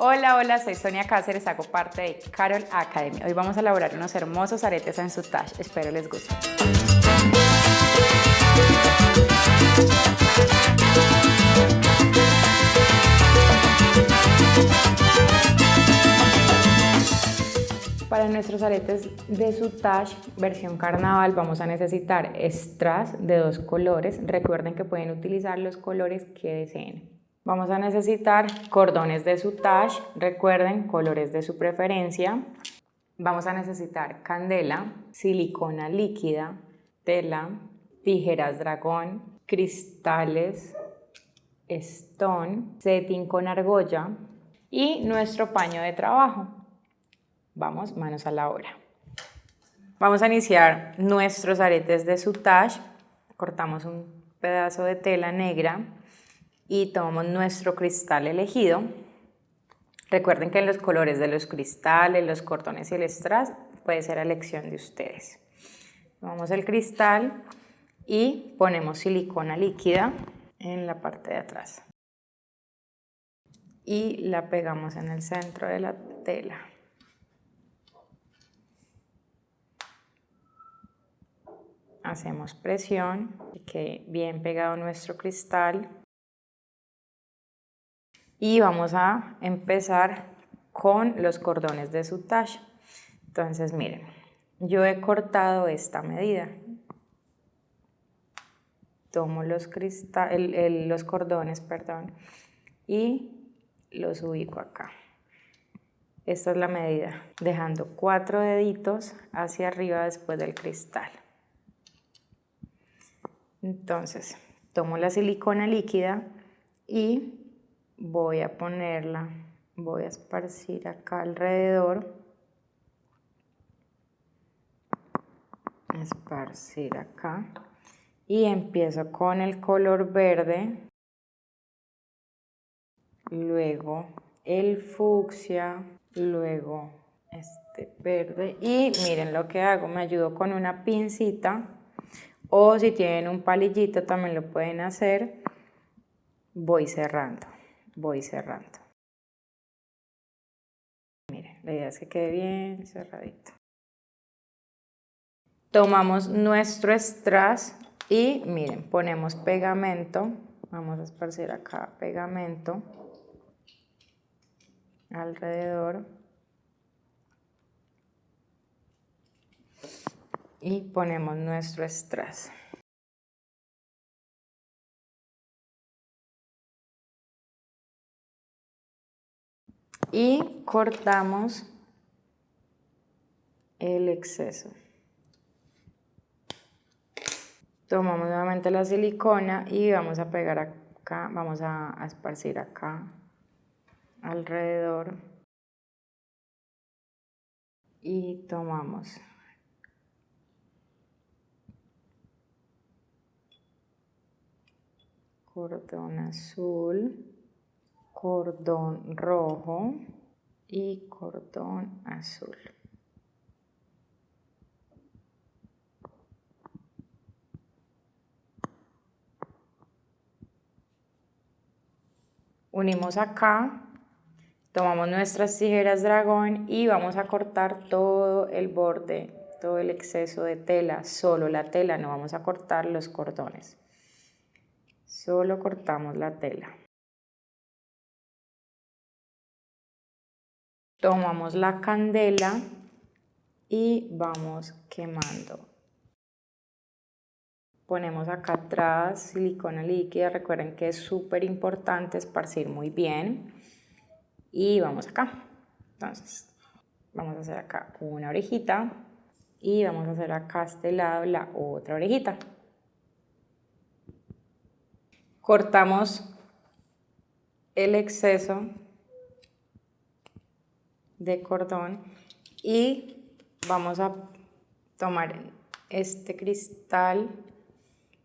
Hola, hola, soy Sonia Cáceres, hago parte de Carol Academy. Hoy vamos a elaborar unos hermosos aretes en sutage, espero les guste. Para nuestros aretes de sutage versión carnaval vamos a necesitar strass de dos colores. Recuerden que pueden utilizar los colores que deseen. Vamos a necesitar cordones de sutage, recuerden colores de su preferencia. Vamos a necesitar candela, silicona líquida, tela, tijeras dragón, cristales, stone, setting con argolla y nuestro paño de trabajo. Vamos, manos a la obra. Vamos a iniciar nuestros aretes de sutage. Cortamos un pedazo de tela negra y tomamos nuestro cristal elegido. Recuerden que los colores de los cristales, los cordones y el strass puede ser a elección de ustedes. Tomamos el cristal y ponemos silicona líquida en la parte de atrás. Y la pegamos en el centro de la tela. hacemos presión, que bien pegado nuestro cristal y vamos a empezar con los cordones de sutage. Entonces miren, yo he cortado esta medida. Tomo los, los cordones perdón, y los ubico acá. Esta es la medida, dejando cuatro deditos hacia arriba después del cristal. Entonces, tomo la silicona líquida y voy a ponerla, voy a esparcir acá alrededor, esparcir acá. Y empiezo con el color verde, luego el fucsia, luego este verde. Y miren lo que hago, me ayudo con una pincita. O si tienen un palillito también lo pueden hacer, voy cerrando, voy cerrando. Miren, la idea es que quede bien cerradito. Tomamos nuestro strass y miren, ponemos pegamento, vamos a esparcir acá pegamento alrededor y ponemos nuestro strass. Y cortamos el exceso. Tomamos nuevamente la silicona y vamos a pegar acá, vamos a, esparcir acá alrededor. Y tomamos. Cordón azul, cordón rojo y cordón azul. Unimos acá, tomamos nuestras tijeras dragón y vamos a cortar todo el borde, todo el exceso de tela, solo la tela, no vamos a cortar los cordones solo cortamos la tela. Tomamos la candela y vamos quemando. Ponemos acá atrás silicona líquida, recuerden que es súper importante esparcir muy bien. Y vamos acá. Entonces, vamos a hacer acá una orejita y vamos a hacer acá a este lado la otra orejita cortamos el exceso de cordón y vamos a tomar este cristal,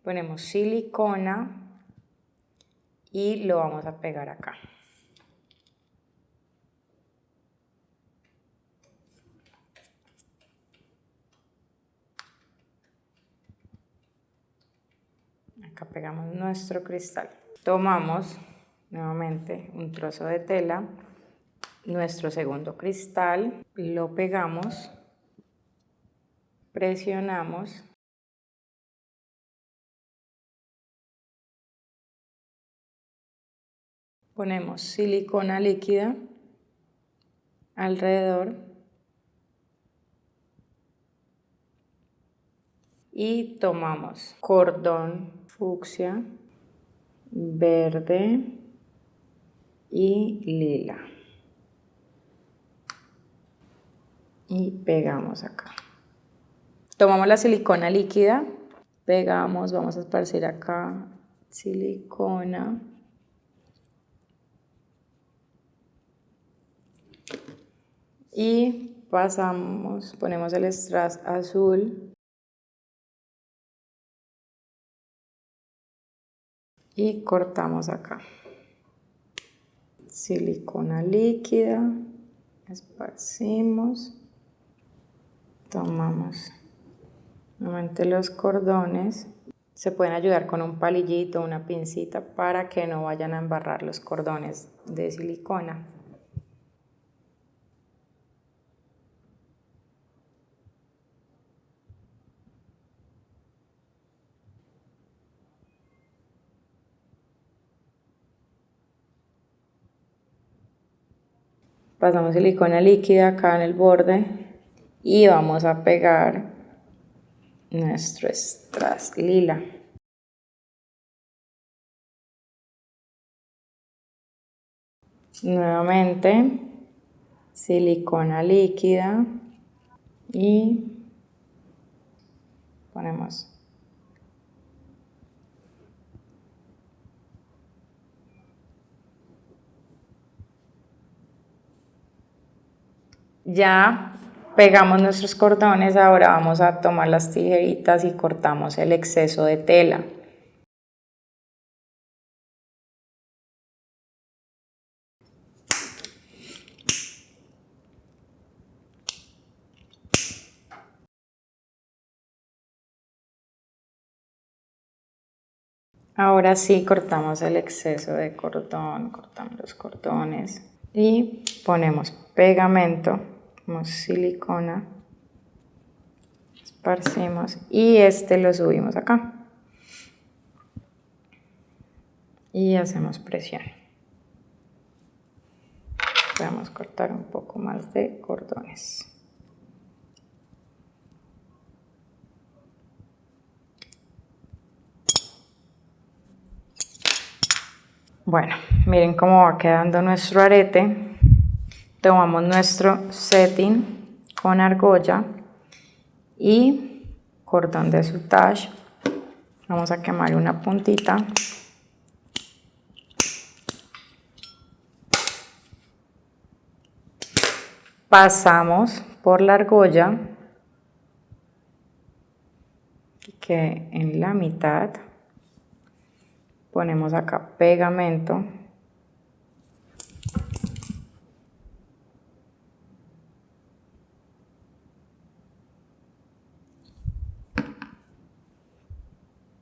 ponemos silicona y lo vamos a pegar acá. Acá pegamos nuestro cristal. Tomamos nuevamente un trozo de tela nuestro segundo cristal, lo pegamos, presionamos ponemos silicona líquida alrededor y tomamos cordón fucsia, verde y lila. Y pegamos acá. Tomamos la silicona líquida, pegamos, vamos a esparcir acá silicona. Y pasamos, ponemos el strass azul y cortamos acá. Silicona líquida, esparcimos, tomamos nuevamente los cordones. Se pueden ayudar con un palillito, una pincita para que no vayan a embarrar los cordones de silicona. pasamos silicona líquida acá en el borde y vamos a pegar nuestro strass lila. Nuevamente silicona líquida y ponemos Ya pegamos nuestros cordones, ahora vamos a tomar las tijeritas y cortamos el exceso de tela. Ahora sí cortamos el exceso de cordón, cortamos los cordones y ponemos pegamento silicona, esparcimos y este lo subimos acá. Y hacemos presión. Vamos cortar un poco más de cordones. Bueno, miren cómo va quedando nuestro arete tomamos nuestro setting con argolla y cordón de sutage vamos a quemar una puntita. Pasamos por la argolla que en la mitad ponemos acá pegamento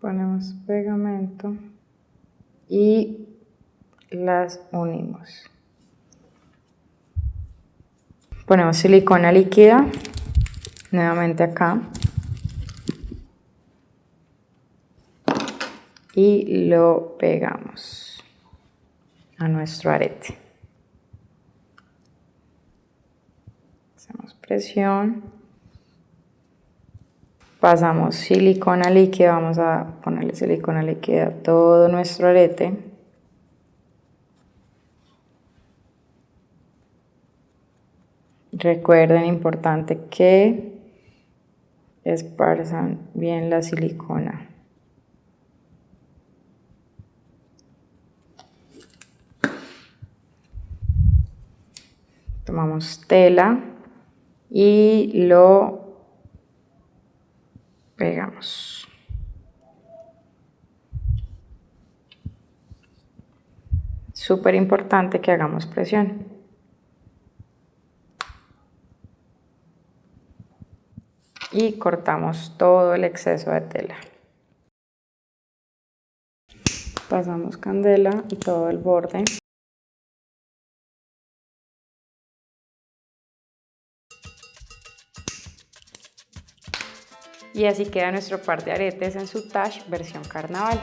ponemos pegamento y las unimos. Ponemos silicona líquida, nuevamente acá. Y lo pegamos a nuestro arete. Hacemos presión pasamos silicona líquida, vamos a ponerle silicona líquida a todo nuestro arete. Recuerden, importante que esparzan bien la silicona. Tomamos tela y lo pegamos. Súper importante que hagamos presión. Y cortamos todo el exceso de tela. Pasamos candela y todo el borde. Y así queda nuestro par de aretes en su tash versión carnaval.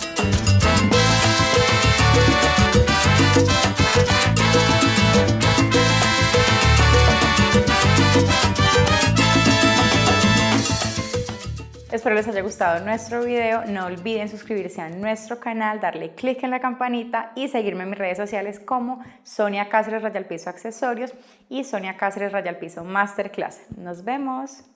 Espero les haya gustado nuestro video, no olviden suscribirse a nuestro canal, darle click en la campanita y seguirme en mis redes sociales como Sonia Cáceres Rayal Piso Accesorios y Sonia Cáceres Rayal Piso Masterclass. Nos vemos.